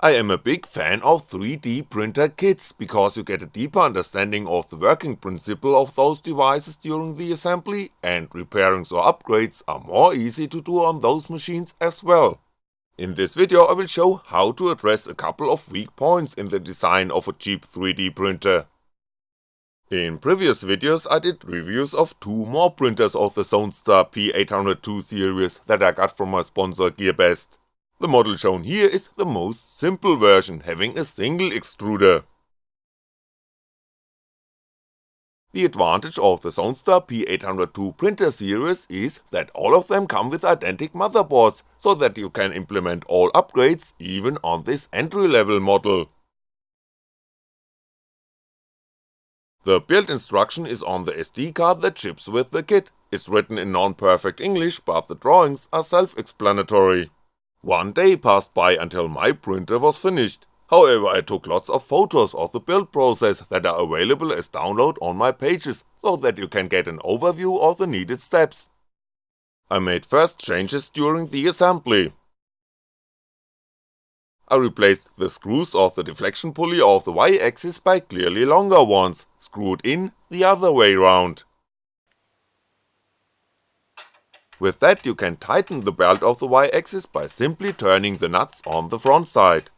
I am a big fan of 3D printer kits because you get a deeper understanding of the working principle of those devices during the assembly, and repairings or upgrades are more easy to do on those machines as well. In this video I will show how to address a couple of weak points in the design of a cheap 3D printer. In previous videos I did reviews of two more printers of the Zonestar P802 series that I got from my sponsor GearBest. The model shown here is the most simple version, having a single extruder. The advantage of the Zonestar P802 printer series is that all of them come with identical motherboards, so that you can implement all upgrades even on this entry level model. The build instruction is on the SD card that ships with the kit, it's written in non-perfect English but the drawings are self-explanatory. One day passed by until my printer was finished, however I took lots of photos of the build process that are available as download on my pages, so that you can get an overview of the needed steps. I made first changes during the assembly. I replaced the screws of the deflection pulley of the Y-axis by clearly longer ones, screwed in the other way round. With that you can tighten the belt of the Y-axis by simply turning the nuts on the front side.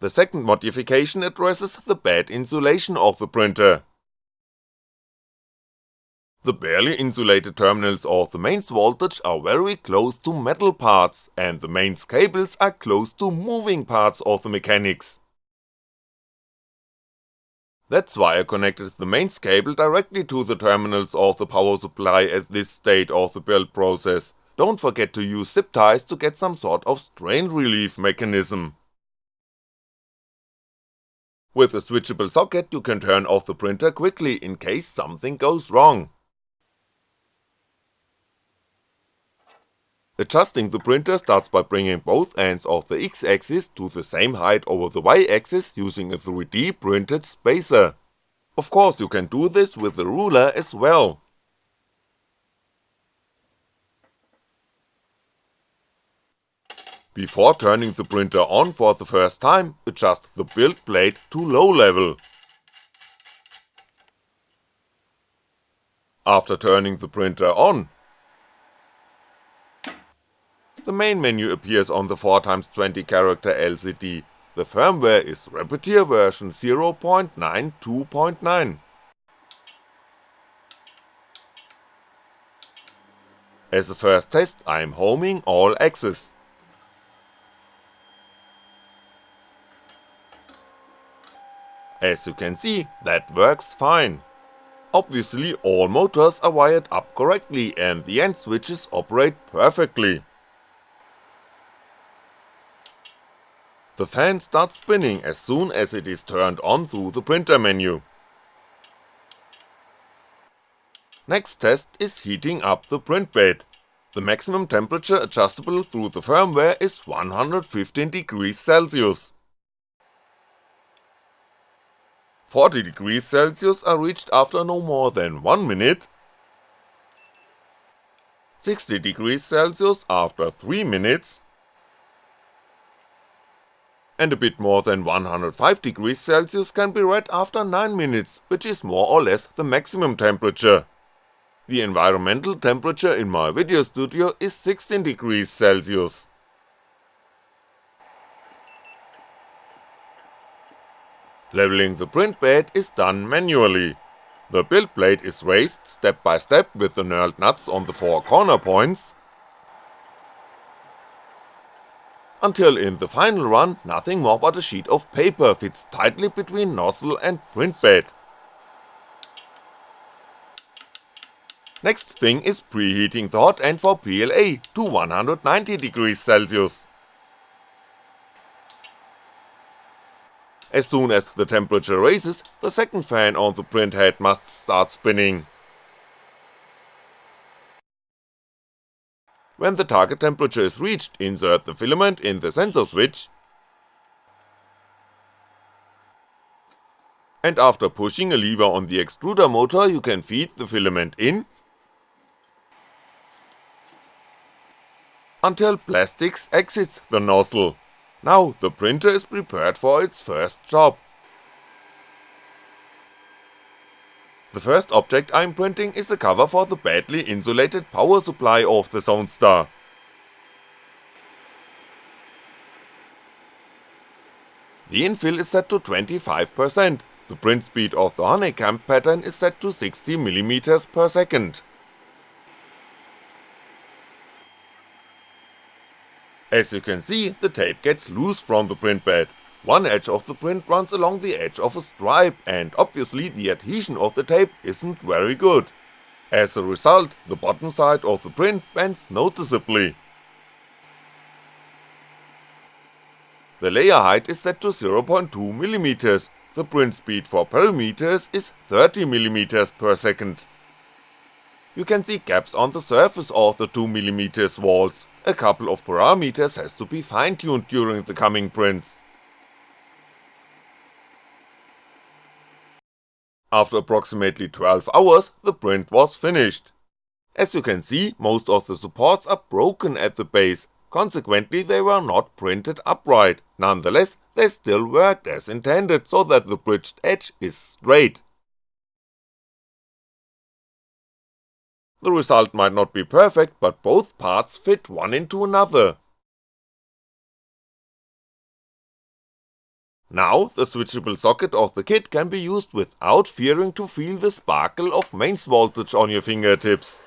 The second modification addresses the bad insulation of the printer. The barely insulated terminals of the mains voltage are very close to metal parts, and the mains cables are close to moving parts of the mechanics. That's why I connected the mains cable directly to the terminals of the power supply at this state of the build process, don't forget to use zip ties to get some sort of strain relief mechanism. With a switchable socket you can turn off the printer quickly in case something goes wrong. Adjusting the printer starts by bringing both ends of the X-axis to the same height over the Y-axis using a 3D printed spacer. Of course you can do this with a ruler as well. Before turning the printer on for the first time, adjust the build plate to low level. After turning the printer on, the main menu appears on the 4x20 character LCD, the firmware is Repetier version 0.92.9. As a first test I'm homing all axes. As you can see, that works fine. Obviously all motors are wired up correctly and the end switches operate perfectly. The fan starts spinning as soon as it is turned on through the printer menu. Next test is heating up the print bed. The maximum temperature adjustable through the firmware is 115 degrees Celsius. 40 degrees Celsius are reached after no more than 1 minute, 60 degrees Celsius after 3 minutes, and a bit more than 105 degrees Celsius can be read after 9 minutes, which is more or less the maximum temperature. The environmental temperature in my video studio is 16 degrees Celsius. Leveling the print bed is done manually. The build plate is raised step by step with the knurled nuts on the four corner points, until in the final run nothing more but a sheet of paper fits tightly between nozzle and print bed. Next thing is preheating the hot end for PLA to 190 degrees Celsius. As soon as the temperature raises, the second fan on the print head must start spinning. When the target temperature is reached, insert the filament in the sensor switch, and after pushing a lever on the extruder motor you can feed the filament in, until plastics exits the nozzle. Now the printer is prepared for its first job. The first object I'm printing is a cover for the badly insulated power supply of the Zonestar. The infill is set to 25%, the print speed of the honeycomb pattern is set to 60mm per second. As you can see, the tape gets loose from the print bed, one edge of the print runs along the edge of a stripe and obviously the adhesion of the tape isn't very good. As a result, the bottom side of the print bends noticeably. The layer height is set to 0.2mm, the print speed for perimeters is 30mm per second. You can see gaps on the surface of the 2mm walls, a couple of parameters has to be fine-tuned during the coming prints. After approximately 12 hours, the print was finished. As you can see, most of the supports are broken at the base, consequently they were not printed upright, nonetheless they still worked as intended so that the bridged edge is straight. The result might not be perfect, but both parts fit one into another. Now, the switchable socket of the kit can be used without fearing to feel the sparkle of mains voltage on your fingertips.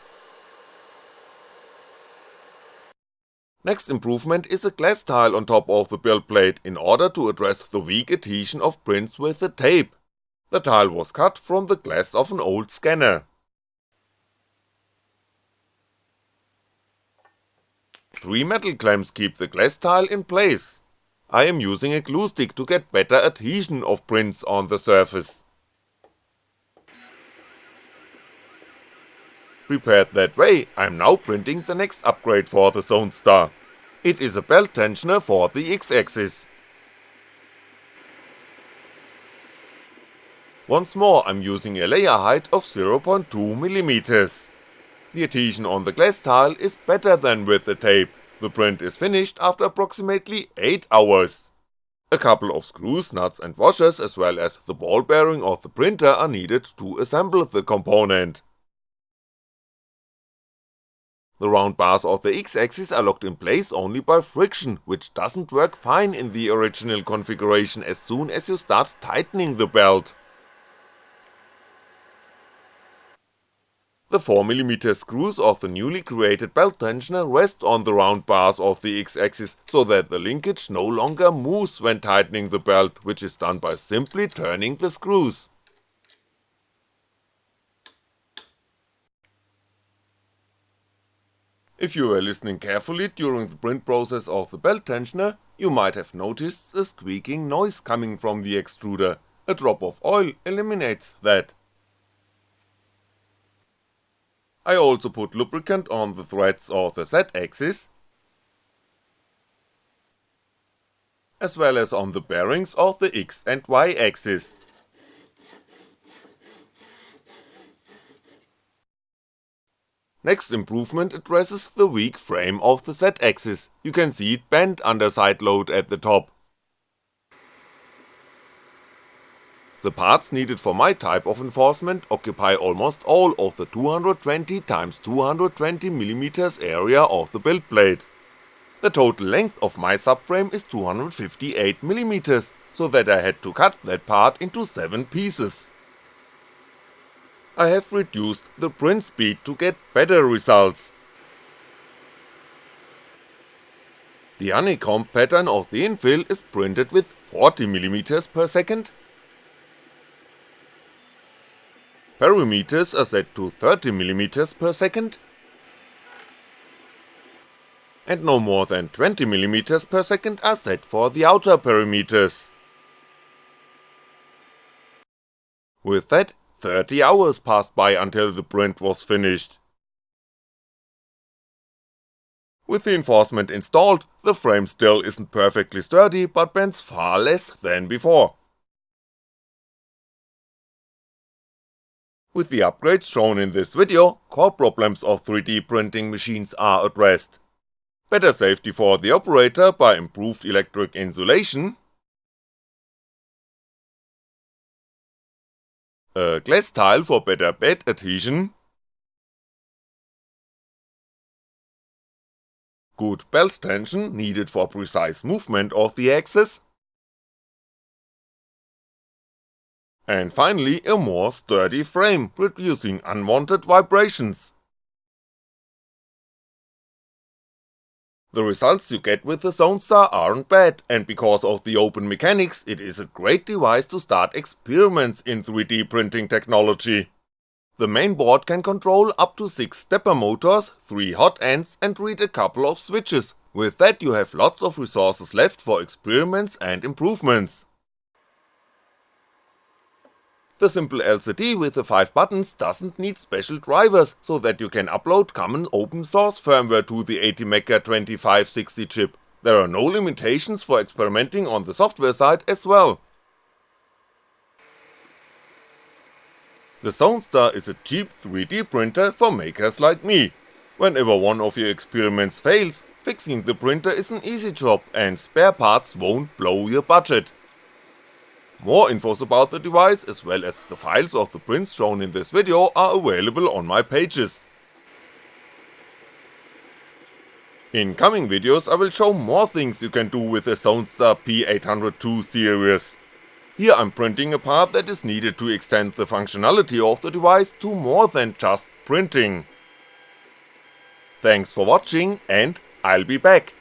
Next improvement is a glass tile on top of the build plate in order to address the weak adhesion of prints with the tape. The tile was cut from the glass of an old scanner. Three metal clamps keep the glass tile in place. I am using a glue stick to get better adhesion of prints on the surface. Prepared that way, I'm now printing the next upgrade for the Zonestar. It is a belt tensioner for the X-axis. Once more I'm using a layer height of 0.2mm. The adhesion on the glass tile is better than with the tape, the print is finished after approximately 8 hours. A couple of screws, nuts and washers as well as the ball bearing of the printer are needed to assemble the component. The round bars of the X-axis are locked in place only by friction, which doesn't work fine in the original configuration as soon as you start tightening the belt. The 4mm screws of the newly created belt tensioner rest on the round bars of the X-axis so that the linkage no longer moves when tightening the belt, which is done by simply turning the screws. If you were listening carefully during the print process of the belt tensioner, you might have noticed a squeaking noise coming from the extruder, a drop of oil eliminates that. I also put lubricant on the threads of the Z-axis, as well as on the bearings of the X and Y axis. Next improvement addresses the weak frame of the Z-axis, you can see it bent under side load at the top. The parts needed for my type of enforcement occupy almost all of the 220x220mm area of the build plate. The total length of my subframe is 258mm, so that I had to cut that part into 7 pieces. I have reduced the print speed to get better results. The honeycomb pattern of the infill is printed with 40mm per second. Perimeters are set to 30mm per second. And no more than 20mm per second are set for the outer perimeters. With that, 30 hours passed by until the print was finished. With the enforcement installed, the frame still isn't perfectly sturdy, but bends far less than before. With the upgrades shown in this video, core problems of 3D printing machines are addressed. better safety for the operator by improved electric insulation, a glass tile for better bed adhesion, good belt tension needed for precise movement of the axis, and finally a more sturdy frame, reducing unwanted vibrations. The results you get with the ZoneStar aren't bad, and because of the open mechanics it is a great device to start experiments in 3D printing technology. The main board can control up to 6 stepper motors, 3 hot ends and read a couple of switches, with that you have lots of resources left for experiments and improvements. The simple LCD with the 5 buttons doesn't need special drivers, so that you can upload common open source firmware to the ATmega 2560 chip, there are no limitations for experimenting on the software side as well. The ZoneStar is a cheap 3D printer for makers like me. Whenever one of your experiments fails, fixing the printer is an easy job and spare parts won't blow your budget. More infos about the device as well as the files of the prints shown in this video are available on my pages. In coming videos I will show more things you can do with the ZoneStar P802 series. Here I'm printing a part that is needed to extend the functionality of the device to more than just printing. Thanks for watching and I'll be back.